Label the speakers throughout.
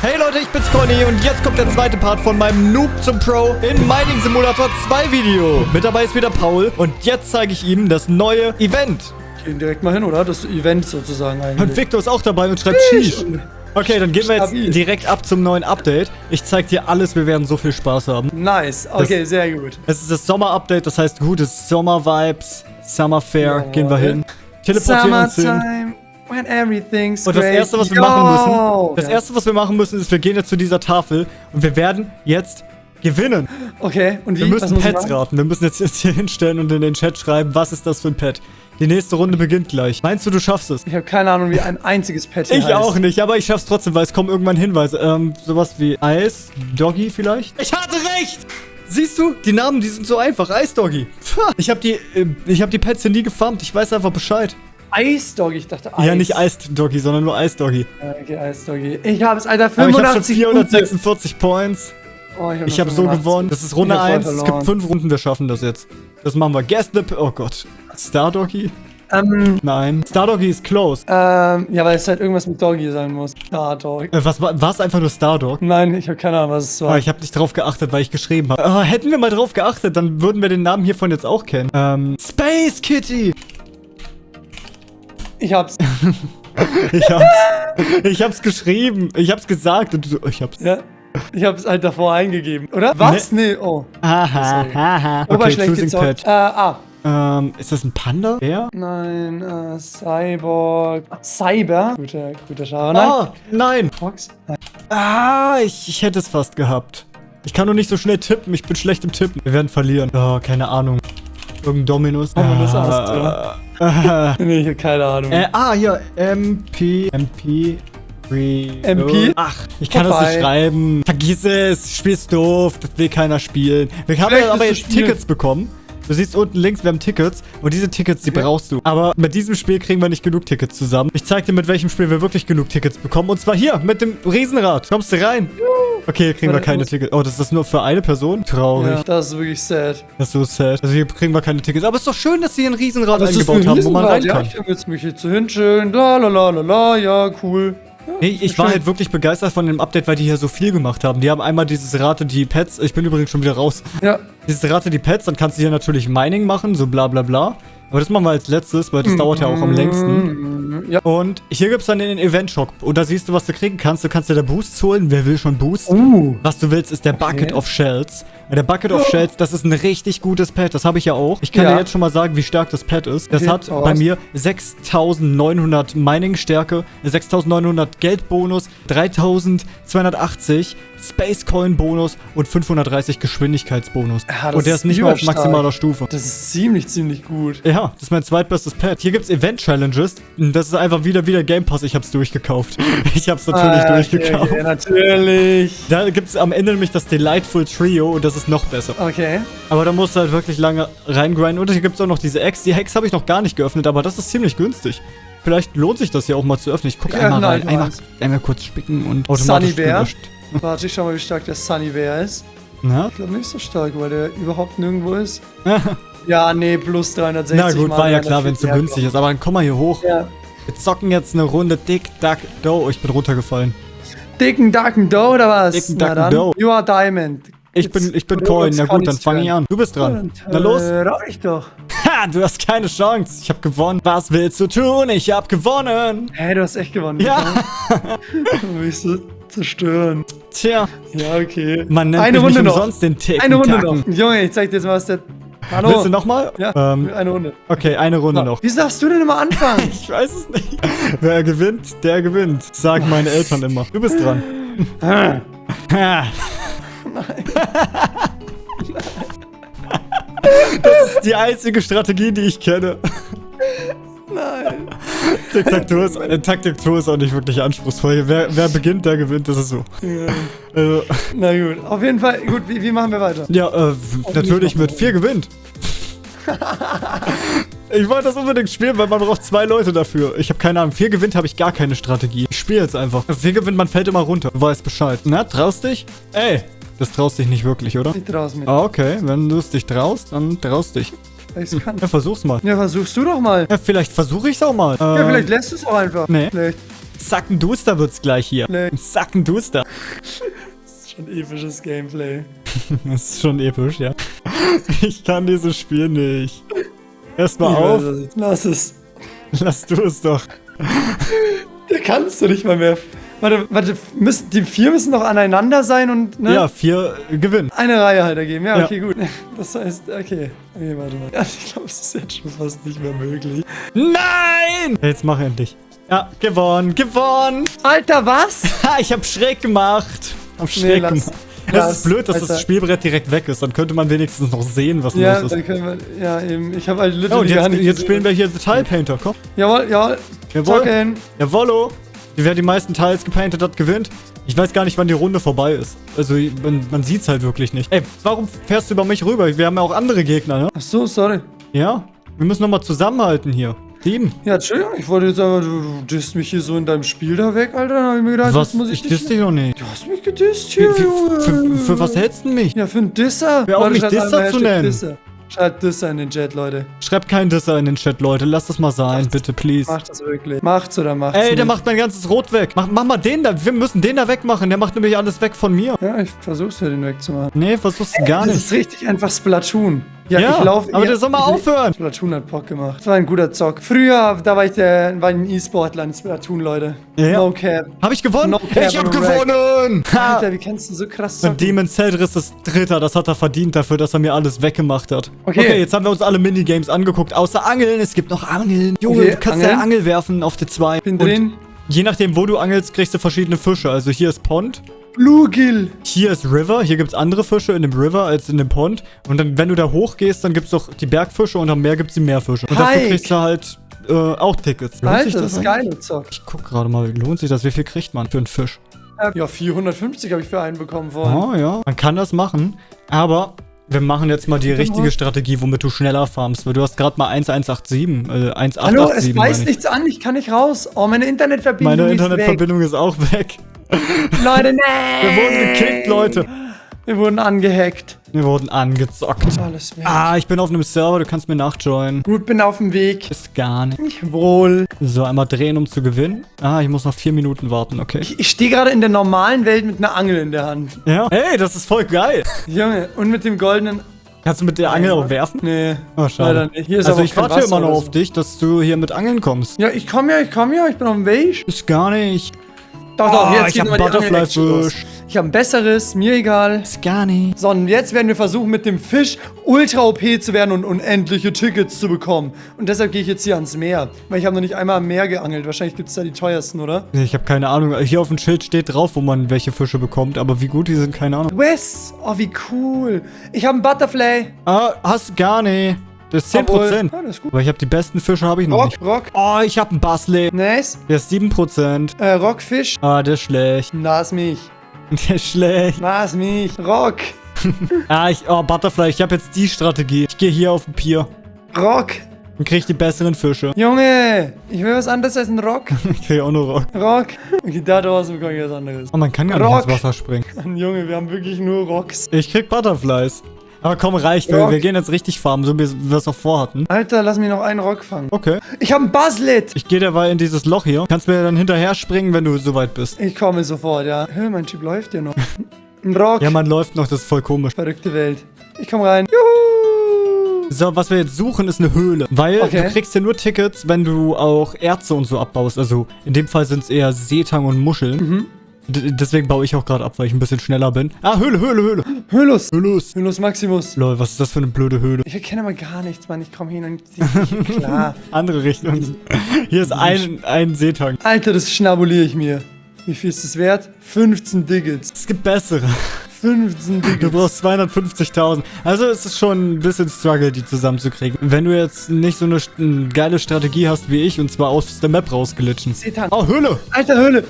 Speaker 1: Hey Leute, ich bin's Conny und jetzt kommt der zweite Part von meinem Noob zum Pro in Mining Simulator 2 Video. Mit dabei ist wieder Paul und jetzt zeige ich ihm das neue Event.
Speaker 2: Gehen direkt mal hin, oder? Das Event sozusagen eigentlich.
Speaker 1: Und Victor ist auch dabei und schreibt Sheesh. Okay, dann gehen wir jetzt direkt ab zum neuen Update. Ich zeig dir alles, wir werden so viel Spaß haben.
Speaker 2: Nice. Okay, sehr gut.
Speaker 1: Es ist das Sommer-Update, das heißt gutes Sommer-Vibes, Summer Fair,
Speaker 2: Jawohl.
Speaker 1: gehen wir hin. Teleportieren uns hin.
Speaker 2: When everything's
Speaker 1: Und das erste, was wir
Speaker 2: Yo!
Speaker 1: machen müssen, das erste, was wir machen müssen, ist, wir gehen jetzt zu dieser Tafel und wir werden jetzt gewinnen.
Speaker 2: Okay, und wie?
Speaker 1: Wir müssen Pets raten. Wir müssen jetzt, jetzt hier hinstellen und in den Chat schreiben, was ist das für ein Pet. Die nächste Runde beginnt gleich. Meinst du, du schaffst es?
Speaker 2: Ich habe keine Ahnung, wie ein einziges Pet hier
Speaker 1: Ich
Speaker 2: heißt.
Speaker 1: auch nicht, aber ich schaff's trotzdem, weil es kommen irgendwann Hinweise. Ähm, sowas wie Eis, Doggy vielleicht? Ich hatte recht! Siehst du? Die Namen, die sind so einfach. Eisdoggy. Ich habe die, äh, ich hab die Pets hier nie gefarmt. Ich weiß einfach Bescheid.
Speaker 2: Eisdoggy, ich dachte Eis.
Speaker 1: Ja, nicht Eisdoggy, sondern nur Eisdoggy.
Speaker 2: Ja, Okay, Eisdoggy. Ich habe es, Alter,
Speaker 1: Aber ich habe schon
Speaker 2: 85
Speaker 1: 446 Points.
Speaker 2: Punkte. Oh,
Speaker 1: Ich habe so gewonnen. Das ist Runde
Speaker 2: Ich hab voll
Speaker 1: 1. Es gibt
Speaker 2: verloren.
Speaker 1: fünf Runden, wir schaffen das jetzt. Das machen wir. Guess the... Oh Gott. Stardoggy?
Speaker 2: Ähm,
Speaker 1: Nein. Stardoggy ist close.
Speaker 2: ähm, ja, weil es halt irgendwas mit Doggy sein muss. Ja, Dog.
Speaker 1: Äh, was war es einfach nur Stardog?
Speaker 2: Nein, ich habe keine Ahnung, was es war.
Speaker 1: Ah, ich habe nicht drauf geachtet, weil ich geschrieben habe. Ah, hätten wir mal drauf geachtet, dann würden wir den Namen hiervon jetzt auch kennen. Ähm, Space Kitty.
Speaker 2: Ich hab's.
Speaker 1: Ich hab's, ich hab's geschrieben. Ich hab's gesagt und du so, ich hab's.
Speaker 2: Ja. Ich hab's halt davor eingegeben, oder? Was? Nee, oh.
Speaker 1: Haha, haha. Okay, choosing pet.
Speaker 2: Äh, ah.
Speaker 1: Ähm, ist das ein Panda? Wer?
Speaker 2: Nein, äh, Cyborg. Cyber. Guter, guter Schau. Nein.
Speaker 1: Ah, nein.
Speaker 2: Fox? Nein.
Speaker 1: Ah, ich, ich hätte es fast gehabt. Ich kann nur nicht so schnell tippen. Ich bin schlecht im Tippen. Wir werden verlieren. Oh, keine Ahnung. Irgendein Dominus.
Speaker 2: Dominus
Speaker 1: ah,
Speaker 2: Ast, oder?
Speaker 1: Ah,
Speaker 2: Nee, ich hab keine Ahnung.
Speaker 1: äh, ah, hier. MP. MP.
Speaker 2: MP?
Speaker 1: Ach, ich kann das
Speaker 2: Vorbei.
Speaker 1: nicht schreiben. Vergiss es. Spielst doof. Das will keiner spielen. Wir haben
Speaker 2: Vielleicht
Speaker 1: ja aber jetzt
Speaker 2: das
Speaker 1: Tickets bekommen. Du siehst unten links, wir haben Tickets. Und diese Tickets, die
Speaker 2: Okay.
Speaker 1: brauchst du. Aber mit diesem Spiel kriegen wir nicht genug Tickets zusammen. Ich zeig dir, mit welchem Spiel wir wirklich genug Tickets bekommen. Und zwar hier, mit dem Riesenrad. Kommst du rein? Okay, hier kriegen wir keine Tickets. Oh, das ist nur für eine Person? Traurig.
Speaker 2: Ja, das ist wirklich sad.
Speaker 1: Das ist so sad. Also hier kriegen wir keine Tickets. Aber es ist doch schön, dass sie ein Riesenrad
Speaker 2: Das
Speaker 1: eingebaut
Speaker 2: ein
Speaker 1: haben, wo man rein kann.
Speaker 2: Ja, ich kann jetzt mich jetzt so hinschillen. La la la la la, ja, cool.
Speaker 1: Nee, ich war halt wirklich begeistert von dem Update, weil die hier so viel gemacht haben. Die haben einmal dieses Rate die Pets. Ich bin übrigens schon wieder raus.
Speaker 2: Ja,
Speaker 1: Dieses Rate die Pets, dann kannst du hier natürlich Mining machen, so bla bla bla. Aber das machen wir als letztes, weil das dauert ja auch am längsten.
Speaker 2: Mm, Ja.
Speaker 1: Und hier gibt's dann den Event-Shop. Und da siehst du, was du kriegen kannst. Du kannst dir da Boosts holen. Wer will schon Boosts?
Speaker 2: Uh.
Speaker 1: Was du willst, ist der Bucket
Speaker 2: Okay.
Speaker 1: of Shells. Der Bucket of Shells, das ist ein richtig gutes Pet. Das habe ich ja auch. Ich kann
Speaker 2: Ja.
Speaker 1: dir jetzt schon mal sagen, wie stark das Pet ist. Das
Speaker 2: Okay,
Speaker 1: hat bei mir 6900 Mining-Stärke, 6900 Geldbonus, 3280 Space Coin Bonus und 530 Geschwindigkeitsbonus.
Speaker 2: Ja,
Speaker 1: und der
Speaker 2: ist
Speaker 1: nicht mehr auf maximaler Stufe.
Speaker 2: Das ist ziemlich, ziemlich gut.
Speaker 1: Ja, das ist mein zweitbestes Pet. Hier gibt's Event-Challenges. Das ist einfach wieder wieder Game Pass. Ich hab's durchgekauft. Ich hab's natürlich
Speaker 2: Ah,
Speaker 1: durchgekauft.
Speaker 2: Okay, natürlich.
Speaker 1: Da gibt's am Ende nämlich das Delightful Trio und das ist noch besser.
Speaker 2: Okay.
Speaker 1: Aber da musst du halt wirklich lange reingrinden. Und hier gibt's auch noch diese Eggs. Die Eggs habe ich noch gar nicht geöffnet, aber das ist ziemlich günstig. Vielleicht lohnt sich das hier auch mal zu öffnen. Ich gucke einmal rein. Einmal, einmal kurz spicken und automatisch gelöscht.
Speaker 2: Warte, ich schau mal, wie stark der Sunny Bear ist.
Speaker 1: Na?
Speaker 2: Ich glaube nicht so stark, weil der überhaupt nirgendwo ist. ja, nee, plus 360.
Speaker 1: Na gut,
Speaker 2: mal
Speaker 1: war ja klar, wenn es so
Speaker 2: 340,
Speaker 1: günstig ist. Aber dann komm mal hier hoch.
Speaker 2: Ja.
Speaker 1: Wir zocken jetzt eine Runde Dick, Duck, Do. Oh, ich bin runtergefallen.
Speaker 2: Dicken Ducken Doe oder was?
Speaker 1: Dicken
Speaker 2: Na
Speaker 1: Ducken. Doe.
Speaker 2: You are Diamond.
Speaker 1: Ich bin, ich bin Coin. Ja
Speaker 2: kann
Speaker 1: gut, dann fange ich an. Du bist dran.
Speaker 2: Dann,
Speaker 1: Na los.
Speaker 2: Äh, rauch ich doch.
Speaker 1: Ha, du hast keine Chance. Ich habe gewonnen. Was willst du tun? Ich habe gewonnen.
Speaker 2: Hä, du hast echt gewonnen.
Speaker 1: Ja.
Speaker 2: Willst so zerstören.
Speaker 1: Tja,
Speaker 2: Ja, okay.
Speaker 1: man nennt
Speaker 2: Eine
Speaker 1: mich
Speaker 2: Runde
Speaker 1: nicht
Speaker 2: noch.
Speaker 1: umsonst den Ticken
Speaker 2: Eine Runde
Speaker 1: Tacken.
Speaker 2: noch. Junge, ich zeig dir jetzt mal, was der... Hallo.
Speaker 1: Willst du nochmal?
Speaker 2: Ja,
Speaker 1: Ähm,
Speaker 2: eine Runde.
Speaker 1: okay, eine Runde noch.
Speaker 2: Wieso darfst du denn immer anfangen?
Speaker 1: Ich weiß es nicht. Wer gewinnt, der gewinnt. Sagen meine Eltern immer. Du bist dran. Ha. Das ist die einzige Strategie, die ich kenne.
Speaker 2: Nein.
Speaker 1: Tic-Tac-Toe ist, äh, Tic-Tac-Toe ist auch nicht wirklich anspruchsvoll. Wer, wer beginnt, der gewinnt, das ist so.
Speaker 2: Ja.
Speaker 1: Also,
Speaker 2: Na gut, auf jeden Fall. Gut, wie, wie machen wir weiter?
Speaker 1: ja, äh, natürlich mit vier gewinnt. Ich wollte das unbedingt spielen, weil man braucht zwei Leute dafür. Ich habe keine Ahnung. Vier gewinnt habe ich gar keine Strategie. Ich spiele jetzt einfach. Vier gewinnt, man fällt immer runter. Du weißt Bescheid. Na, traust dich? Ey, das traust dich nicht wirklich, oder?
Speaker 2: Ich trau's mir.
Speaker 1: Ah, okay. Wenn du es dich traust, dann traust dich.
Speaker 2: Weil ich's kann.
Speaker 1: Ja, versuch's mal.
Speaker 2: Ja, versuchst du doch mal.
Speaker 1: Ja, vielleicht versuche ich's auch mal.
Speaker 2: Ja,
Speaker 1: Ähm,
Speaker 2: vielleicht lässt du es auch einfach.
Speaker 1: nee.
Speaker 2: Vielleicht.
Speaker 1: Zackenduster wird's gleich hier.
Speaker 2: Nee.
Speaker 1: Zackenduster.
Speaker 2: Das ist schon episches Gameplay.
Speaker 1: Das ist schon episch, ja. Ich kann dieses Spiel nicht. Erstmal
Speaker 2: Ich
Speaker 1: auf.
Speaker 2: weiß es. Lass es.
Speaker 1: Lass du es doch.
Speaker 2: Da kannst du nicht mal mehr. Warte, warte, müssen, die vier müssen noch aneinander sein und ne?
Speaker 1: Ja, vier äh, gewinnen.
Speaker 2: eine Reihe halt ergeben. Ja,
Speaker 1: Ja.
Speaker 2: okay, gut. Das heißt, okay. Okay, warte mal. Ja, ich glaube, es ist jetzt schon fast nicht mehr möglich.
Speaker 1: Nein! Jetzt mach endlich. Ja, gewonnen, gewonnen.
Speaker 2: Alter, was?
Speaker 1: Ha, ich hab schräg gemacht. Hab schräg
Speaker 2: lass-
Speaker 1: gemacht. Es
Speaker 2: lass,
Speaker 1: ist blöd, dass
Speaker 2: Alter.
Speaker 1: das Spielbrett direkt weg ist. Dann könnte man wenigstens noch sehen, was
Speaker 2: Ja,
Speaker 1: los
Speaker 2: dann
Speaker 1: ist.
Speaker 2: können wir. Ja, eben. Ich habe halt
Speaker 1: Ja,
Speaker 2: literally
Speaker 1: und
Speaker 2: gar
Speaker 1: jetzt, jetzt spielen wir hier The Tile Painter. Komm.
Speaker 2: Jawohl, jawohl.
Speaker 1: Jawohl. Jawollo. Wer die meisten Tiles gepaintet hat, gewinnt. Ich weiß gar nicht, wann die Runde vorbei ist. Also, man, man sieht's halt wirklich nicht. Ey, warum fährst du über mich rüber? Wir haben ja auch andere Gegner, ne?
Speaker 2: Ach so, sorry.
Speaker 1: Ja? Wir müssen nochmal zusammenhalten hier. Team.
Speaker 2: Ja, Entschuldigung, ich wollte jetzt aber, du, du disst mich hier so in deinem Spiel da weg, Alter. Dann hab ich mir gedacht,
Speaker 1: Was?
Speaker 2: das muss
Speaker 1: Ich
Speaker 2: ich,
Speaker 1: diss dich noch nicht.
Speaker 2: Du hast mich gedisst
Speaker 1: Für,
Speaker 2: hier,
Speaker 1: für,
Speaker 2: Junge.
Speaker 1: für, für was hältst du mich?
Speaker 2: Ja, für einen Disser.
Speaker 1: Auf,
Speaker 2: Leute,
Speaker 1: mich Disser zu nennen.
Speaker 2: Disser. Schreibt Disser in den Chat, Leute.
Speaker 1: Schreib keinen Disser in den Chat, Leute. Lass das mal sein, bitte, please.
Speaker 2: Macht das wirklich. Macht's oder macht's
Speaker 1: Ey, der
Speaker 2: nicht.
Speaker 1: macht mein ganzes Rot weg. Mach, mach mal den da. Wir müssen den da wegmachen. Der macht nämlich alles weg von mir.
Speaker 2: Ja, ich versuch's ja, den wegzumachen.
Speaker 1: Nee, versuchst du gar
Speaker 2: Das
Speaker 1: nicht.
Speaker 2: ist richtig einfach Splatoon. Ja,
Speaker 1: Ja,
Speaker 2: ich laufe.
Speaker 1: aber der soll mal aufhören.
Speaker 2: Splatoon hat Bock gemacht. Das war ein guter Zock. Früher, da war ich der, war ein E-Sportler in Splatoon, Leute.
Speaker 1: Ja.
Speaker 2: No cap.
Speaker 1: Hab ich gewonnen?
Speaker 2: No cap
Speaker 1: ich hab gewonnen! Ha!
Speaker 2: Alter, wie kannst du so krass
Speaker 1: Und
Speaker 2: zocken?
Speaker 1: Demon Cedris ist Dritter. Das hat er verdient dafür, dass er mir alles weggemacht hat.
Speaker 2: Okay.
Speaker 1: jetzt haben wir uns alle Minigames angeguckt. Außer Angeln. Es gibt noch Angeln. Junge,
Speaker 2: Okay,
Speaker 1: du kannst
Speaker 2: Angeln.
Speaker 1: deine Angel werfen auf die zwei.
Speaker 2: Bin
Speaker 1: Und
Speaker 2: drin.
Speaker 1: Je nachdem, wo du angelst, kriegst du verschiedene Fische. Also hier ist Pond.
Speaker 2: Bluegill.
Speaker 1: Hier ist River, hier gibt's andere Fische in dem River als in dem Pond. Und dann, wenn du da hochgehst, dann gibt's doch die Bergfische und am Meer gibt's die Meerfische. Und dafür
Speaker 2: Hike.
Speaker 1: kriegst du halt äh, auch Tickets. Lohnt sich
Speaker 2: Alter, das ist geil, Zock.
Speaker 1: Ich guck gerade mal, lohnt sich das? Wie viel kriegt man für einen Fisch?
Speaker 2: Ja, 450 habe ich für einen bekommen vorhin.
Speaker 1: Oh ja, man kann das machen, aber wir machen jetzt mal die richtige Strategie, womit du schneller farmst. Weil du hast gerade mal 1187, äh, 1887
Speaker 2: Hallo, es
Speaker 1: meine
Speaker 2: weiß
Speaker 1: ich.
Speaker 2: nichts an, ich kann nicht raus. Oh, meine Internetverbindung
Speaker 1: Meine
Speaker 2: ist
Speaker 1: Internetverbindung ist auch weg.
Speaker 2: weg. Leute, nee.
Speaker 1: Wir wurden gekickt, Leute.
Speaker 2: Wir wurden angehackt.
Speaker 1: Wir wurden angezockt.
Speaker 2: Alles weg.
Speaker 1: Ah, ich bin auf einem Server, du kannst mir nachjoinen.
Speaker 2: Gut, bin auf dem Weg.
Speaker 1: Ist gar nicht.
Speaker 2: Ich wohl.
Speaker 1: So, einmal drehen, um zu gewinnen. Ah, ich muss noch vier Minuten warten, okay.
Speaker 2: Ich, ich stehe gerade in der normalen Welt mit einer Angel in der Hand.
Speaker 1: Ja. Hey, das ist voll geil.
Speaker 2: Junge, und mit dem goldenen.
Speaker 1: Kannst du mit der Angel auch werfen?
Speaker 2: Nee.
Speaker 1: Oh, schade. Also ich warte immer noch
Speaker 2: oder
Speaker 1: auf
Speaker 2: so.
Speaker 1: dich, dass du hier mit Angeln kommst.
Speaker 2: Ja, ich komme ja, ich komme ja, ich bin auf dem Weg.
Speaker 1: Ist gar nicht.
Speaker 2: Doch, doch,
Speaker 1: Oh,
Speaker 2: jetzt
Speaker 1: ich hab Butterfly-Fisch.
Speaker 2: Ich habe ein besseres, mir egal.
Speaker 1: Ist gar nicht.
Speaker 2: So, und jetzt werden wir versuchen, mit dem Fisch ultra OP zu werden und unendliche Tickets zu bekommen. Und deshalb gehe ich jetzt hier ans Meer. Weil ich habe noch nicht einmal am Meer geangelt. Wahrscheinlich gibt es da die teuersten, oder?
Speaker 1: Ich habe keine Ahnung. Hier auf dem Schild steht drauf, wo man welche Fische bekommt, aber wie gut die sind, keine Ahnung.
Speaker 2: Wes! Oh, wie cool. Ich habe einen Butterfly.
Speaker 1: Ah, hast gar nicht. Das ist 10%.
Speaker 2: Obwohl- Ja, das ist gut.
Speaker 1: Aber ich habe die besten Fische habe ich noch
Speaker 2: Rock,
Speaker 1: nicht.
Speaker 2: Rock.
Speaker 1: Oh, ich habe einen Bassley.
Speaker 2: Nice.
Speaker 1: Der ist 7%.
Speaker 2: Äh, Rockfisch.
Speaker 1: Ah, der ist schlecht.
Speaker 2: Na, ist mich.
Speaker 1: Der ist schlecht.
Speaker 2: Ist mich. Rock.
Speaker 1: Ah, ich, oh, Butterfly, ich habe jetzt die Strategie. Ich gehe hier auf den Pier
Speaker 2: Rock.
Speaker 1: und kriege die besseren Fische.
Speaker 2: Junge, ich will was anderes als ein Rock.
Speaker 1: Ich kriege auch nur Rock.
Speaker 2: Rock. Okay, da draußen bekomme ich was anderes.
Speaker 1: Oh, man kann gar nicht
Speaker 2: Rock.
Speaker 1: ins Wasser springen.
Speaker 2: Mann, Junge, wir haben wirklich nur Rocks.
Speaker 1: Ich krieg Butterflies. Aber komm, reicht. Wir, wir gehen jetzt richtig farmen, so wie wir es auch vorhatten.
Speaker 2: Alter, lass mich noch einen Rock fangen.
Speaker 1: Okay.
Speaker 2: Ich habe einen Buzzlet.
Speaker 1: Ich gehe derweil in dieses Loch hier. Kannst mir dann hinterher springen, wenn du soweit bist.
Speaker 2: Ich komme sofort, ja. Hör, mein Typ läuft ja noch. Ein Rock.
Speaker 1: Ja, man läuft noch, das ist voll komisch.
Speaker 2: Verrückte Welt. Ich komme rein. Juhu.
Speaker 1: So, was wir jetzt suchen, ist eine Höhle. Weil
Speaker 2: Okay.
Speaker 1: du kriegst hier nur Tickets, wenn du auch Erze und so abbaust. Also in dem Fall sind es eher Seetang und Muscheln.
Speaker 2: Mhm.
Speaker 1: D deswegen baue ich auch gerade ab, weil ich ein bisschen schneller bin. Ah, Höhle, Höhle, Höhle.
Speaker 2: Hylus.
Speaker 1: Hylus.
Speaker 2: Hylus Maximus.
Speaker 1: Lol, was ist das für eine blöde Höhle?
Speaker 2: Ich erkenne mal gar nichts, Mann. Ich komme hin und klar.
Speaker 1: Andere Richtung. Hier ist ein, ein Seetang.
Speaker 2: Alter, das schnabuliere ich mir. Wie viel ist das wert? 15 Digits.
Speaker 1: Es gibt bessere.
Speaker 2: 15
Speaker 1: Du
Speaker 2: Digits.
Speaker 1: brauchst 250.000. Also es ist schon ein bisschen Struggle, die zusammenzukriegen. Wenn du jetzt nicht so eine, eine geile Strategie hast wie ich und zwar aus der Map rausgelitschen.
Speaker 2: Seetang.
Speaker 1: Oh, Höhle!
Speaker 2: Alter, Höhle.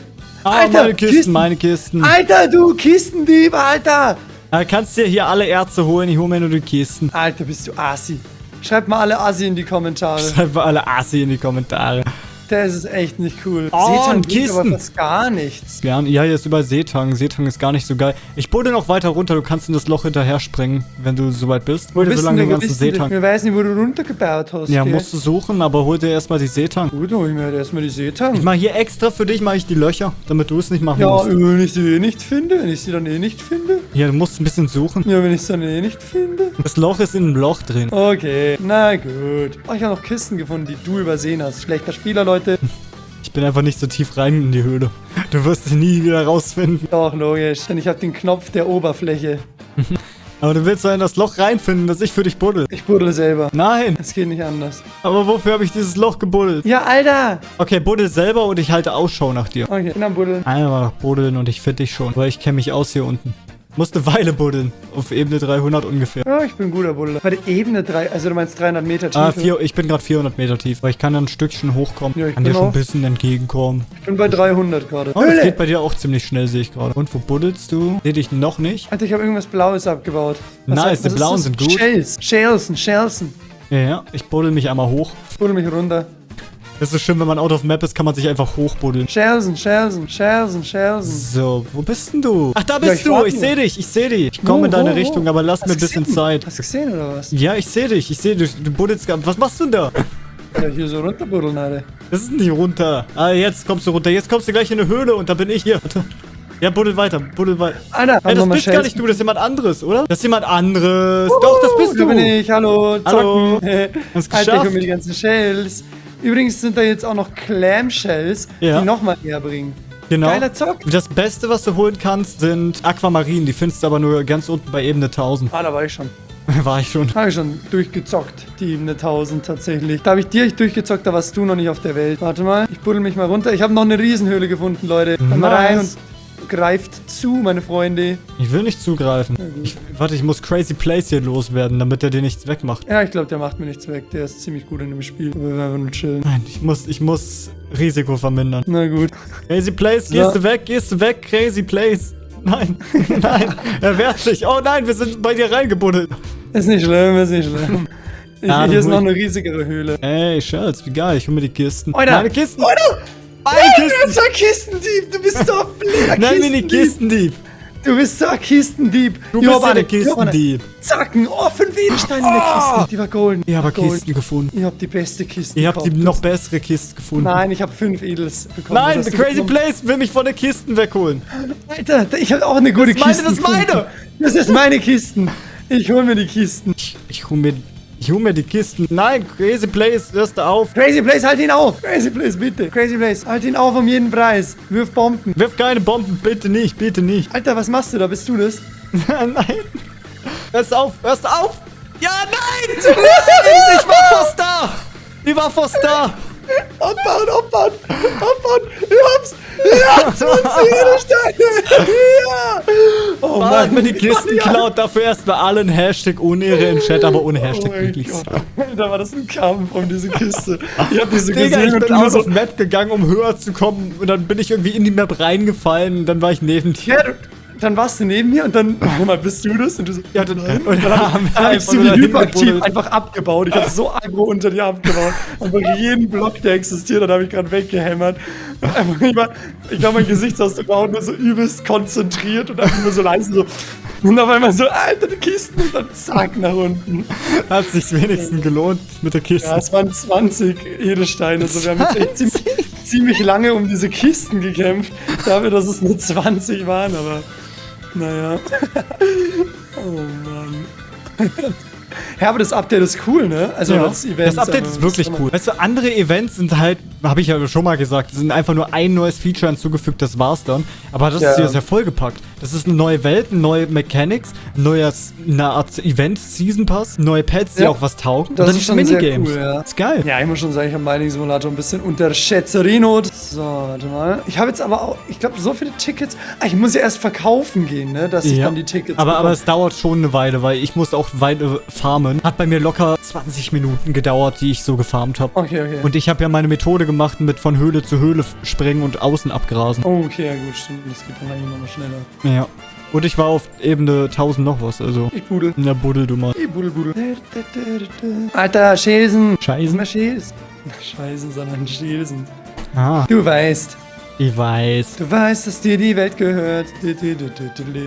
Speaker 1: Ah,
Speaker 2: Alter,
Speaker 1: meine Kisten,
Speaker 2: Kisten.
Speaker 1: meine Kisten.
Speaker 2: Alter, du Kistendieb, Alter.
Speaker 1: Ah, kannst dir hier alle Erze holen, ich hole mir nur die Kisten.
Speaker 2: Alter, bist du Assi. Schreibt mal alle Assi in die Kommentare.
Speaker 1: Schreibt mal alle Assi in die Kommentare.
Speaker 2: Das ist echt nicht cool.
Speaker 1: Oh,
Speaker 2: Seetang bringt aber
Speaker 1: Kisten.
Speaker 2: fast gar nichts.
Speaker 1: Gern. Ja, hier ist überall Seetang. Seetang ist gar nicht so geil. Ich buddel noch weiter runter. Du kannst in das Loch hinterher springen, wenn du soweit bist. Hol dir so
Speaker 2: Bist
Speaker 1: lange
Speaker 2: du
Speaker 1: den
Speaker 2: denn-
Speaker 1: ganzen Seetang.
Speaker 2: Wir wissen nicht, wo du runtergebaut hast.
Speaker 1: Ja,
Speaker 2: gell?
Speaker 1: musst du suchen, aber hol dir erstmal die Seetang.
Speaker 2: Gut, hol ich mir halt erstmal die Seetang.
Speaker 1: Ich mache hier extra für dich mache ich die Löcher, damit du es nicht machen
Speaker 2: Ja,
Speaker 1: musst.
Speaker 2: wenn ich sie eh nicht finde, wenn ich sie dann eh nicht finde.
Speaker 1: Hier, du musst ein bisschen suchen.
Speaker 2: Ja, wenn ich sie dann eh nicht finde.
Speaker 1: Das Loch ist in einem Loch drin.
Speaker 2: Okay, na gut. Oh, ich habe noch Kisten gefunden, die du übersehen hast. Schlechter Spieler, Leute.
Speaker 1: Ich bin einfach nicht so tief rein in die Höhle. Du wirst sie nie wieder rausfinden.
Speaker 2: Doch, logisch. Denn ich habe den Knopf der Oberfläche.
Speaker 1: Aber du willst doch in das Loch reinfinden, dass ich für dich buddel.
Speaker 2: Ich buddel selber.
Speaker 1: Nein,
Speaker 2: Es geht nicht anders.
Speaker 1: aber wofür habe ich dieses Loch gebuddelt?
Speaker 2: Ja, Alter!
Speaker 1: Okay, buddel selber und ich halte Ausschau nach dir.
Speaker 2: Okay, bin am Buddeln.
Speaker 1: Einmal buddeln und ich finde dich schon, weil ich kenne mich aus hier unten. Musst eine Weile buddeln. Auf Ebene 300 ungefähr.
Speaker 2: Ja, ich bin ein guter Buddler. Warte, Ebene 3, also du meinst 300 Meter Tiefe.
Speaker 1: Ah, vier, ich bin gerade 400 Meter tief, weil ich kann dann ein Stückchen hochkommen.
Speaker 2: Ja, ich
Speaker 1: kann dir schon ein bisschen entgegenkommen.
Speaker 2: Ich bin bei 300 gerade.
Speaker 1: Oh, das geht bei dir auch ziemlich schnell, sehe ich gerade. Und wo buddelst du? Sehe dich noch nicht.
Speaker 2: Alter, ich habe irgendwas Blaues abgebaut.
Speaker 1: Nice, die Blauen sind gut.
Speaker 2: Shells. Shelsen, Shelsen.
Speaker 1: Ja, ja. Ich buddel mich einmal hoch.
Speaker 2: Buddel mich runter.
Speaker 1: Das ist schön, wenn man out of map ist, kann man sich einfach hochbuddeln.
Speaker 2: Shelsen, Shelsen, Shelsen, Shelsen.
Speaker 1: So, wo bist denn du? Ach, da
Speaker 2: Ja,
Speaker 1: bist
Speaker 2: ich
Speaker 1: du. Ich sehe dich. Ich sehe dich. Ich komme in deine
Speaker 2: wo?
Speaker 1: Richtung, aber lass
Speaker 2: Hast
Speaker 1: mir ein bisschen
Speaker 2: gesehen?
Speaker 1: Zeit.
Speaker 2: Hast du gesehen oder was?
Speaker 1: Ja, ich sehe dich. Ich sehe dich. Du buddelst Was machst du denn da?
Speaker 2: Ja, hier so runterbuddeln, Alter.
Speaker 1: Das ist nicht runter. Ah, jetzt kommst du runter. Jetzt kommst du gleich in eine Höhle und da bin ich hier. Ja, buddel weiter. Buddel weiter.
Speaker 2: Alter,
Speaker 1: Ey, das bist gar nicht du. Das ist jemand anderes, oder? Das ist jemand anderes. Doch, das bist
Speaker 2: Da
Speaker 1: du.
Speaker 2: bin ich, hallo,
Speaker 1: Hallo.
Speaker 2: zocken.
Speaker 1: Hast
Speaker 2: Alter,
Speaker 1: geschafft.
Speaker 2: guck mir die ganzen Shells. Übrigens sind da jetzt auch noch Clam-Shells,
Speaker 1: Ja.
Speaker 2: die nochmal näher bringen.
Speaker 1: Genau.
Speaker 2: Geiler Zock.
Speaker 1: Das Beste, was du holen kannst, sind Aquamarinen. Die findest du aber nur ganz unten bei Ebene 1000.
Speaker 2: Ah, da war ich schon.
Speaker 1: War ich schon.
Speaker 2: Habe ich schon durchgezockt, die Ebene 1000 tatsächlich. Da habe ich direkt durchgezockt, da warst du noch nicht auf der Welt. Warte mal, ich buddel mich mal runter. Ich habe noch eine Riesenhöhle gefunden, Leute. Komm mal rein und
Speaker 1: Nice.
Speaker 2: Greift zu, meine Freunde.
Speaker 1: Ich will nicht zugreifen. Ich, warte, ich muss Crazy Place hier loswerden, damit der dir nichts wegmacht.
Speaker 2: Ja, ich glaube, der macht mir nichts weg. Der ist ziemlich gut in dem Spiel. Aber wir werden einfach nur chillen.
Speaker 1: Nein, ich muss, ich muss Risiko vermindern.
Speaker 2: Na gut.
Speaker 1: Crazy Place, gehst
Speaker 2: Ja.
Speaker 1: du weg, gehst du weg, Crazy Place. Nein, nein, er wehrt sich. Oh nein, wir sind bei dir reingebuddelt.
Speaker 2: Ist nicht schlimm, ist nicht schlimm. Ich,
Speaker 1: Ja,
Speaker 2: hier ist noch eine riesigere Höhle.
Speaker 1: Ey, Schatz, wie geil, ich hol mir die Kisten.
Speaker 2: Alter.
Speaker 1: Meine Kisten.
Speaker 2: Alter!
Speaker 1: Meine
Speaker 2: Du bist so ein Kistendieb! Du bist so ein blöder
Speaker 1: Nein, mir die
Speaker 2: Kistendieb!
Speaker 1: Kistendieb.
Speaker 2: Du bist so ein Kistendieb!
Speaker 1: Du bist ja
Speaker 2: warte,
Speaker 1: der
Speaker 2: jo, warte.
Speaker 1: Kistendieb.
Speaker 2: Zacken! Oh, fünf Edelsteine in der Kiste! Die war golden.
Speaker 1: Ich habe. Kisten gefunden.
Speaker 2: Ich hab die beste Kiste.
Speaker 1: Ich habe die noch bessere Kiste gefunden.
Speaker 2: Nein, ich habe fünf Edels bekommen.
Speaker 1: Nein, The Crazy? Place will mich von den Kisten wegholen.
Speaker 2: Alter, ich habe auch eine gute
Speaker 1: Das ist meine,
Speaker 2: Kiste.
Speaker 1: das ist meine.
Speaker 2: Das ist meine Kisten. Ich hol mir die Kisten.
Speaker 1: Ich, ich hol mir, ich hol mir die Kisten. Nein, Crazy Place, hörst du auf.
Speaker 2: Crazy Place, halt ihn auf! Crazy Place, bitte! Crazy Place, halt ihn auf um jeden Preis! Wirf Bomben!
Speaker 1: Wirf keine Bomben, bitte nicht, bitte nicht.
Speaker 2: Alter, was machst du da? Bist du das?
Speaker 1: nein. Hörst auf, hörst auf. Ja, nein. nein ich war fast da. Ich war fast da.
Speaker 2: Abbauen, abbauen, abbauen! Ich hab's! Ja, 20 Edelsteine! Ja! Oh
Speaker 1: Man hat mir die Kisten
Speaker 2: Ja.
Speaker 1: geklaut, dafür erstmal allen Hashtag Unehre im Chat, aber ohne
Speaker 2: Oh
Speaker 1: Hashtag
Speaker 2: mein
Speaker 1: wirklich.
Speaker 2: Da war das ein Kampf um diese Kiste. Ich hab diese
Speaker 1: Digga,
Speaker 2: gesehen
Speaker 1: ich bin aus
Speaker 2: so...
Speaker 1: auf Map gegangen, um höher zu kommen. Und dann bin ich irgendwie in die Map reingefallen und dann war ich neben dir.
Speaker 2: Ja, dann warst du neben mir und dann, mal, bist du das? Und du so,
Speaker 1: Ja, dann,
Speaker 2: nein.
Speaker 1: und
Speaker 2: dann hab,
Speaker 1: haben wir
Speaker 2: dann hab ich so wie
Speaker 1: dahin
Speaker 2: hyperaktiv einfach abgebaut. Ich hab so aggro unter dir abgebaut. Einfach jeden Block, der existiert, dann habe ich gerade weggehämmert. Einfach, ich war- ich glaube, mein Gesichtsausdruck war nur so übelst konzentriert und einfach nur so leise so. Und auf einmal so, Alter, die Kisten und dann zack nach unten.
Speaker 1: Hat sich wenigstens gelohnt mit der Kiste.
Speaker 2: Ja, es waren 20 Edelsteine. Also wir haben jetzt echt ziemlich, ziemlich lange um diese Kisten gekämpft. Dafür, dass es nur 20 waren, aber naja. Oh Mann. Ja, aber das Update ist cool, ne? Also
Speaker 1: Ja,
Speaker 2: das Event.
Speaker 1: das Update ist wirklich cool. Weißt du, andere Events sind halt, habe ich ja schon mal gesagt, sind einfach nur ein neues Feature hinzugefügt, das war's dann. Aber das
Speaker 2: Ja.
Speaker 1: ist hier sehr vollgepackt. Das ist eine neue Welt, neue Mechanics, neues, eine Art Event, Season Pass, neue Pets, die
Speaker 2: Ja.
Speaker 1: auch was taugen.
Speaker 2: Das
Speaker 1: und
Speaker 2: ist schon sehr cool, ja.
Speaker 1: Ist geil.
Speaker 2: Ja, ich muss schon sagen, ich habe Mining Simulator ein bisschen unterschätzerinot. So, warte mal. Ich habe jetzt aber auch, ich glaube, so viele Tickets. Ah, ich muss ja erst verkaufen gehen, ne? Dass ich dann die Tickets
Speaker 1: aber, aber es dauert schon eine Weile, weil ich musste auch Weile farmen. Hat bei mir locker 20 Minuten gedauert, die ich so gefarmt habe.
Speaker 2: Okay, okay.
Speaker 1: Und ich habe ja meine Methode gemacht mit von Höhle zu Höhle springen und außen abgrasen.
Speaker 2: oh, okay, ja gut, stimmt. Das geht dann eigentlich nochmal schneller.
Speaker 1: Ja. Und ich war auf Ebene 1000 noch was, also.
Speaker 2: Ich pudel.
Speaker 1: Na, buddel du mal.
Speaker 2: Ich Budel, Budel. Alter, Schäsen.
Speaker 1: Scheißen?
Speaker 2: Nicht Scheißen, sondern Schäsen.
Speaker 1: Ah,
Speaker 2: Du weißt,
Speaker 1: ich weiß.
Speaker 2: du weißt, dass dir die Welt gehört.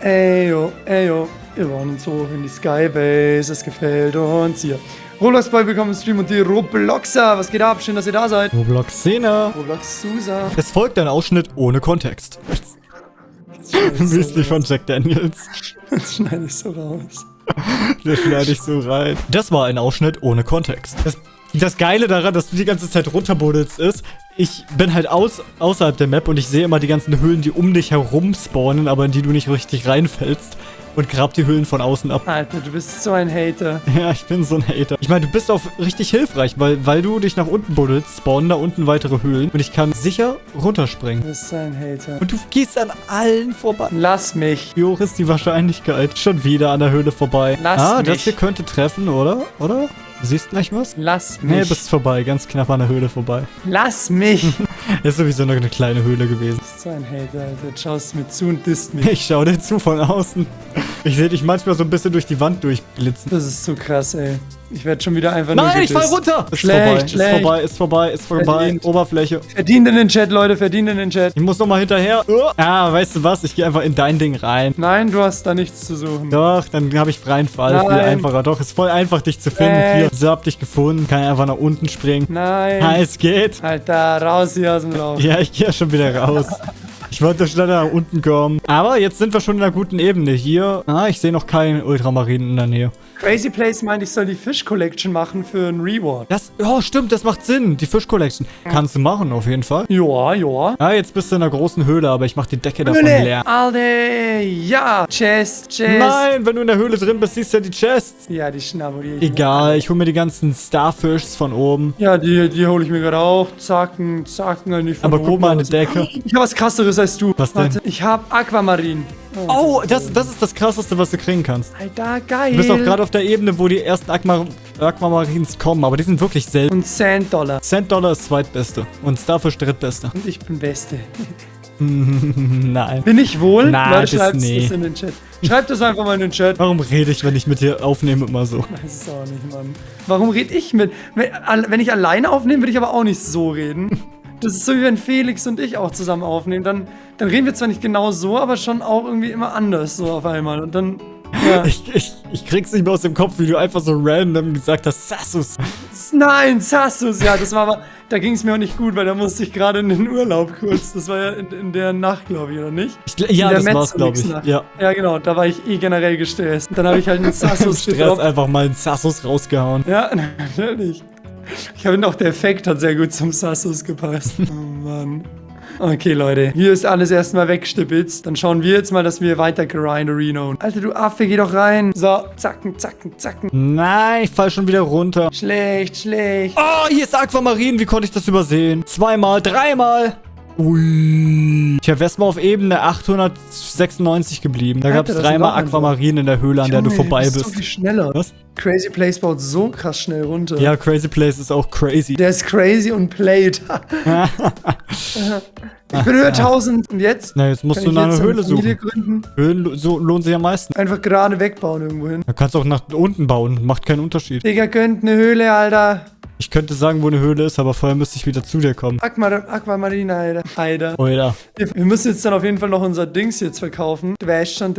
Speaker 2: Eyo, eyo, wir wollen uns hoch in die Skybase, es gefällt uns hier. Roblox Boy willkommen im Stream und die Robloxer, was geht ab? Schön, dass ihr da seid.
Speaker 1: Roblox Szene.
Speaker 2: Roblox Susa.
Speaker 1: Es folgt ein Ausschnitt ohne Kontext. Müsli von Jack Daniels.
Speaker 2: Das schneide ich so raus.
Speaker 1: Das schneide ich so rein. Das war ein Ausschnitt ohne Kontext. Das, das Geile daran, dass du die ganze Zeit runterbuddelst, ist, ich bin halt aus, außerhalb der Map und ich sehe immer die ganzen Höhlen, die um dich herum spawnen, aber in die du nicht richtig reinfällst. Und grab die Höhlen von außen ab.
Speaker 2: Alter, du bist so ein Hater.
Speaker 1: Ja, ich bin so ein Hater. Ich meine, du bist auch richtig hilfreich, weil, weil du dich nach unten buddelst, spawnen da unten weitere Höhlen und ich kann sicher runterspringen.
Speaker 2: Du bist so ein Hater.
Speaker 1: Und du gehst an allen vorbei.
Speaker 2: Lass mich.
Speaker 1: Wie hoch ist die Wahrscheinlichkeit? Schon wieder an der Höhle vorbei.
Speaker 2: Lass
Speaker 1: ah, das
Speaker 2: mich.
Speaker 1: hier könnte treffen, oder? Oder? Du siehst gleich was?
Speaker 2: Lass
Speaker 1: Nee,
Speaker 2: mich.
Speaker 1: bist vorbei. Ganz knapp an der Höhle vorbei.
Speaker 2: Lass mich. Du
Speaker 1: Ist sowieso nur eine kleine Höhle gewesen.
Speaker 2: bist so ein Hater, Alter. Jetzt Schaust mir zu und disst mich.
Speaker 1: Ich schau dir zu von außen. Ich sehe dich manchmal so ein bisschen durch die Wand durchblitzen.
Speaker 2: Das ist so krass, ey. Ich werde schon wieder einfach nur
Speaker 1: Nein, ich fall runter! Ist
Speaker 2: Schlecht,
Speaker 1: vorbei, ist
Speaker 2: schlecht.
Speaker 1: vorbei, ist vorbei, ist vorbei.
Speaker 2: Verdient.
Speaker 1: Oberfläche.
Speaker 2: Verdient in den Chat, Leute, verdient in den Chat.
Speaker 1: Ich muss noch mal hinterher. Oh. Ah, weißt du was? Ich gehe einfach in dein Ding rein.
Speaker 2: Nein, du hast da nichts zu suchen.
Speaker 1: Doch, dann habe ich freien Fall. Viel
Speaker 2: Nein.
Speaker 1: einfacher. Doch, ist voll einfach, dich zu finden.
Speaker 2: Nein.
Speaker 1: Hier, so hab dich gefunden. Kann einfach nach unten springen.
Speaker 2: Nein.
Speaker 1: Ah, es geht.
Speaker 2: Alter, raus hier aus dem Lauf.
Speaker 1: Ja, ich gehe schon wieder raus. Ich wollte schnell nach unten kommen. Aber jetzt sind wir schon in einer guten Ebene. Hier, ah, ich sehe noch keinen Ultramarinen in der Nähe.
Speaker 2: Crazy Place meint, ich soll die Fish Collection machen für einen Reward.
Speaker 1: Das, oh, stimmt, das macht Sinn. Die Fish Collection. Kannst du machen, auf jeden Fall.
Speaker 2: Ja, ja.
Speaker 1: Ah, jetzt bist du in einer großen Höhle, aber ich mach die Decke davon leer.
Speaker 2: Alter, ja. Chest, Chest.
Speaker 1: Nein, wenn du in der Höhle drin bist, siehst du ja die Chests.
Speaker 2: Ja, die schnabuliere ich.
Speaker 1: Egal, ich hole mir die ganzen Starfishs von oben.
Speaker 2: Ja, die, die hole ich mir gerade auch. Zacken, zacken. die von
Speaker 1: Aber guck mal
Speaker 2: oben
Speaker 1: die Decke.
Speaker 2: Ich habe was krasseres als du.
Speaker 1: Was denn?
Speaker 2: Warte, ich habe Aquamarin.
Speaker 1: Oh, das, das ist das krasseste, was du kriegen kannst.
Speaker 2: Alter, geil.
Speaker 1: Du bist auch gerade auf der Ebene, wo die ersten Aqua Aquamarines kommen, aber die sind wirklich selten.
Speaker 2: Und Sand Dollar.
Speaker 1: Cent Dollar ist zweitbeste und Starfish drittbeste.
Speaker 2: Und ich bin Beste.
Speaker 1: Nein.
Speaker 2: Bin ich wohl?
Speaker 1: Nein,
Speaker 2: Leute, schreibt
Speaker 1: nee.
Speaker 2: das in den Chat. Schreibt das einfach mal in den Chat.
Speaker 1: Warum rede ich, wenn ich mit dir aufnehme, immer so?
Speaker 2: Ich weiß es auch nicht, Mann. Warum rede ich mit? Wenn ich alleine aufnehme, würde ich aber auch nicht so reden. Das ist so, wie wenn Felix und ich auch zusammen aufnehmen. Dann, dann reden wir zwar nicht genau so, aber schon auch irgendwie immer anders so auf einmal. Und dann, ja.
Speaker 1: Ich, ich, ich krieg's nicht mehr aus dem Kopf, wie du einfach so random gesagt hast, Sassus.
Speaker 2: Nein, Sassus, ja, das war aber, da ging es mir auch nicht gut, weil da musste ich gerade in den Urlaub kurz. Das war ja in, in der Nacht, glaube ich, oder nicht?
Speaker 1: Ich, ja,
Speaker 2: in der
Speaker 1: das war's, glaube ich. Ja.
Speaker 2: Ja, genau, da war ich eh generell gestresst. Und dann habe ich halt einen Sassus
Speaker 1: Stress einfach mal einen Sassus rausgehauen.
Speaker 2: Ja, natürlich. Ich finde auch der Effekt hat sehr gut zum Sassus gepasst. Oh Mann. Okay, Leute. Hier ist alles erstmal weggestipitzt. Dann schauen wir jetzt mal, dass wir weiter Reno. Alter, du Affe, geh doch rein. So, zacken, zacken, zacken.
Speaker 1: Nein, ich fall schon wieder runter.
Speaker 2: Schlecht, schlecht.
Speaker 1: Oh, hier ist Aquamarin. Wie konnte ich das übersehen? Zweimal, dreimal. Ui. Tja, wär's mal auf Ebene 896 geblieben. Da
Speaker 2: das sind
Speaker 1: dreimal Aquamarin in der Höhle, an der du
Speaker 2: Junge,
Speaker 1: vorbei
Speaker 2: bist so viel schneller.
Speaker 1: Was?
Speaker 2: Crazy Place baut so krass schnell runter.
Speaker 1: Ja, Crazy Place ist auch crazy.
Speaker 2: Der ist crazy und played. ich bin Höhe 1000 und jetzt?
Speaker 1: Na, jetzt musst du
Speaker 2: ich
Speaker 1: nach einer
Speaker 2: jetzt
Speaker 1: Höhle suchen.
Speaker 2: gründen?
Speaker 1: Höhlen so lohnen sich am meisten.
Speaker 2: Einfach gerade wegbauen irgendwo hin.
Speaker 1: Du kannst auch nach unten bauen. Macht keinen Unterschied.
Speaker 2: Digga, könnt eine Höhle, Alter.
Speaker 1: Ich könnte sagen, wo eine Höhle ist, aber vorher müsste ich wieder zu dir kommen.
Speaker 2: Aquamar Aquamarine, Alter. Alter.
Speaker 1: Oder?
Speaker 2: Wir, müssen jetzt dann auf jeden Fall noch unser Dings jetzt verkaufen. Weißt schon.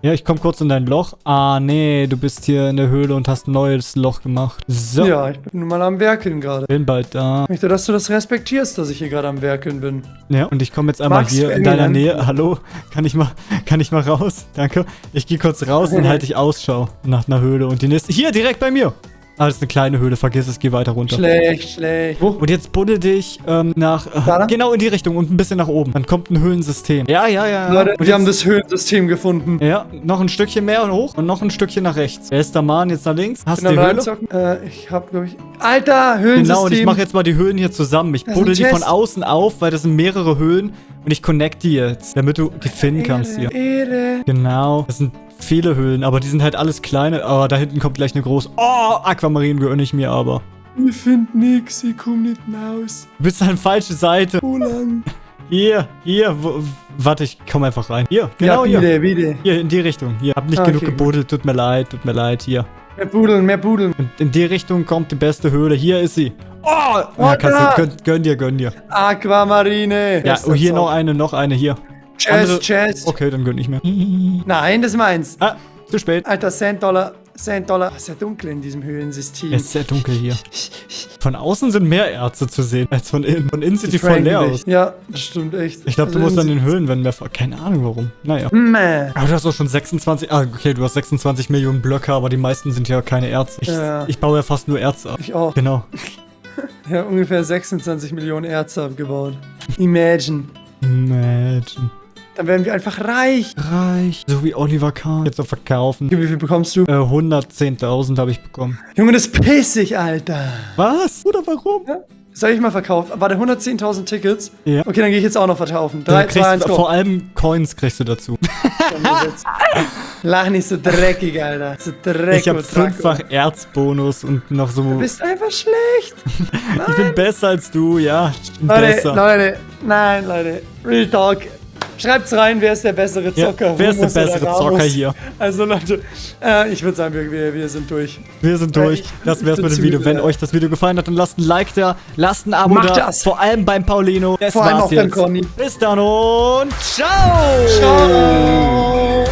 Speaker 1: Ja, ich komme kurz in dein Loch. Ah, nee, du bist hier in der Höhle und hast ein neues Loch gemacht. So.
Speaker 2: Ja, ich bin nun mal am Werkeln gerade.
Speaker 1: Bin bald da.
Speaker 2: Ich möchte, dass du das respektierst, dass ich hier gerade am Werkeln bin.
Speaker 1: Ja, und ich komme jetzt einmal
Speaker 2: Max
Speaker 1: hier in deiner Nähe. Hallo? Kann ich mal, kann ich mal raus? Danke. Ich gehe kurz raus und halte ich Ausschau nach einer Höhle. Und die nächste. Hier, direkt bei mir. Ah, das ist eine kleine Höhle. Vergiss es, geh weiter runter.
Speaker 2: Schlecht, schlecht.
Speaker 1: Und jetzt buddel dich ähm, nach. Äh, genau in die Richtung und ein bisschen nach oben. Dann kommt ein Höhlensystem. Ja, ja, ja.
Speaker 2: Leute,
Speaker 1: und
Speaker 2: wir
Speaker 1: jetzt-
Speaker 2: haben das Höhlensystem gefunden.
Speaker 1: Ja, noch ein Stückchen mehr und hoch und noch ein Stückchen nach rechts. Wer ist der Mann jetzt nach links? Hast du die Höhle?
Speaker 2: Äh, ich hab, glaube ich. Alter, Höhlensystem.
Speaker 1: Genau, und ich mache jetzt mal die Höhlen hier zusammen. Ich buddel die von außen auf, weil das sind mehrere Höhlen. Und ich connect die jetzt, damit du die finden kannst hier.
Speaker 2: Ehre.
Speaker 1: Genau. Das sind viele Höhlen, aber die sind halt alles kleine. Aber da hinten kommt gleich eine große. Oh, Aquamarin gönne ich mir aber.
Speaker 2: Wir finden nix, ich komm nicht raus.
Speaker 1: Du bist an falsche Seite.
Speaker 2: Wo lang?
Speaker 1: Hier, hier. Wo, warte, ich komm einfach rein. Hier, genau
Speaker 2: ja,
Speaker 1: hier.
Speaker 2: bitte, bitte.
Speaker 1: Hier, in die Richtung. Hier, hab nicht
Speaker 2: Ah,
Speaker 1: genug
Speaker 2: okay,
Speaker 1: gebuddelt. Tut mir leid, tut mir leid. Hier.
Speaker 2: Mehr Budeln, mehr Budeln.
Speaker 1: Und in die Richtung kommt die beste Höhle. Hier ist sie. Oh! Ja,
Speaker 2: Oh,
Speaker 1: kannst
Speaker 2: da.
Speaker 1: du, gönn, gönn dir, gönn dir.
Speaker 2: Aquamarine.
Speaker 1: Ja, oh, hier noch eine, noch eine, hier. Andere-
Speaker 2: Chest.
Speaker 1: Okay, dann gönn ich mir.
Speaker 2: Nein, das ist meins.
Speaker 1: Ah, zu spät.
Speaker 2: Alter, Cent Dollar, Cent Dollar. Es ist ja dunkel in diesem Höhlensystem.
Speaker 1: Es ist sehr dunkel hier. Von außen sind mehr Erze zu sehen als von innen. Von innen sieht die voll leer aus.
Speaker 2: Ja, das stimmt echt.
Speaker 1: Ich glaube, du
Speaker 2: Also
Speaker 1: musst an den Höhlenwänden mehr... Keine Ahnung warum. Naja.
Speaker 2: Meh.
Speaker 1: Aber du hast auch schon 26... Ah, okay, du hast 26 Millionen Blöcke, aber die meisten sind ja keine Erze. Ich,
Speaker 2: Ja.
Speaker 1: ich baue ja fast nur Erze ab.
Speaker 2: Ich auch.
Speaker 1: Genau.
Speaker 2: Ja, ungefähr 26 Millionen Erze abgebaut. Imagine.
Speaker 1: Imagine.
Speaker 2: Dann werden wir einfach reich.
Speaker 1: Reich. So wie Oliver Kahn. Jetzt auf verkaufen.
Speaker 2: Wie viel bekommst du?
Speaker 1: Äh, 110.000 habe ich bekommen.
Speaker 2: Junge, das ist pissig, Alter.
Speaker 1: Was? Oder warum?
Speaker 2: Soll ich mal verkaufen? Warte, 110.000 Tickets?
Speaker 1: Ja.
Speaker 2: Okay, dann gehe ich jetzt auch noch verkaufen.
Speaker 1: Dann
Speaker 2: 3, 2, 1,
Speaker 1: kriegst,
Speaker 2: go.
Speaker 1: vor allem Coins kriegst du dazu.
Speaker 2: Lach nicht so dreckig, Alter. So dreckig.
Speaker 1: Ich habe fünffach Erzbonus und noch so...
Speaker 2: Du bist einfach schlecht.
Speaker 1: Ich bin besser als du, ja. Ich
Speaker 2: Leute,
Speaker 1: besser.
Speaker 2: Leute, nein, Leute. Real Talk. Schreibt's rein, wer ist der bessere
Speaker 1: Ja,
Speaker 2: Zocker?
Speaker 1: wer ist der
Speaker 2: Humus
Speaker 1: bessere? Zocker hier?
Speaker 2: Also Leute, äh, ich würde sagen, wir, wir, sind durch.
Speaker 1: Wir sind
Speaker 2: Ja,
Speaker 1: durch.
Speaker 2: ich-
Speaker 1: Das wär's mit dem Video. Wenn
Speaker 2: müde.
Speaker 1: euch das Video gefallen hat, dann lasst ein Like da, lasst ein Abo
Speaker 2: Macht
Speaker 1: da.
Speaker 2: das.
Speaker 1: Vor allem beim Paulino. Das
Speaker 2: Vor allem
Speaker 1: war's
Speaker 2: auch beim
Speaker 1: jetzt.
Speaker 2: Conny.
Speaker 1: Bis dann und ciao!
Speaker 2: Ciao.